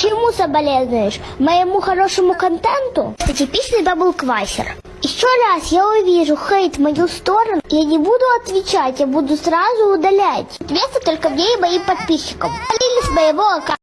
Чему соболезнуешь? Моему хорошему контенту? Это типичный даблквасер. Еще раз я увижу хейт в мою сторону, я не буду отвечать, я буду сразу удалять. Ответы только мне и моим подписчикам. Удалили с моего аккаунта.